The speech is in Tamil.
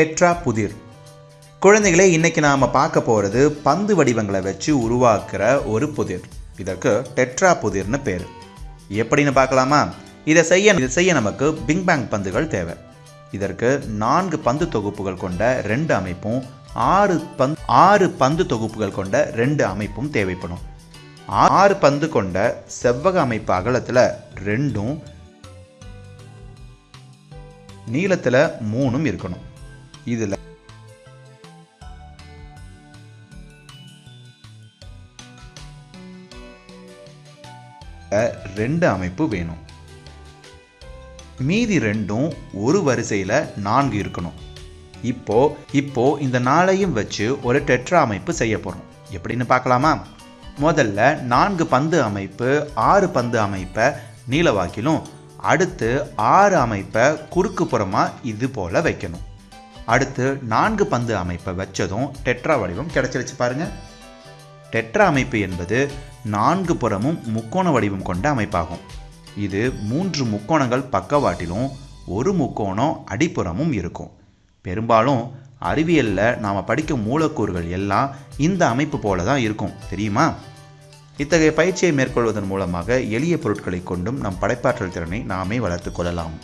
டெட்ரா புதிர் குழந்தைகளே இன்னைக்கு நாம் பார்க்க போகிறது பந்து வடிவங்களை வச்சு உருவாக்குற ஒரு புதிர். இதற்கு டெட்ரா புதிர்னு பேர். எப்படின்னு பார்க்கலாமா? இதை செய்ய இதை செய்ய நமக்கு பிங் பேங் பந்துகள் தேவை. இதற்கு நான்கு பந்து தொகுப்புகள் கொண்ட ரெண்டு அமைப்பும் ஆறு பந்து ஆறு பந்து தொகுப்புகள் கொண்ட ரெண்டு அமைப்பும் தேவைப்படும். ஆறு பந்து கொண்ட செவ்வக அமைப்பு அகலத்தில் ரெண்டும் நீளத்தில் மூணும் இருக்கணும். இதில். ரெண்டு அமைப்பு வேணும். மீதி ரெண்டும் ஒரு வரிசையில் நான்கு இருக்கணும். இப்போ இப்போ இந்த நாளையும் வச்சு ஒரு டெட்ரா அமைப்பு செய்ய போகிறோம் எப்படின்னு பார்க்கலாமா? முதல்ல நான்கு பந்து அமைப்பு ஆறு பந்து அமைப்பை நீளவாக்கிலும் அடுத்து ஆறு அமைப்பை குறுக்கு புறமாக இது போல் வைக்கணும். அடுத்து நான்கு பந்து அமைப்பை வச்சதும் டெட்ரா வடிவம் கிடைச்சிருச்சு பாருங்க. டெட்ரா அமைப்பு என்பது நான்கு புறமும் முக்கோண வடிவம் கொண்ட அமைப்பாகும். இது மூன்று முக்கோணங்கள் பக்கவாட்டிலும் ஒரு முக்கோணம் அடிப்புறமும் இருக்கும். பெரும்பாலும் அறிவியலில் நாம் படிக்கும் மூலக்கூறுகள் எல்லாம் இந்த அமைப்பு போல தான் இருக்கும். தெரியுமா? இத்தகைய பயிற்சியை மேற்கொள்வதன் மூலமாக எளிய பொருட்களை கொண்டும் நம் படைப்பாற்றல் திறனை நாமே வளர்த்து கொள்ளலாம்.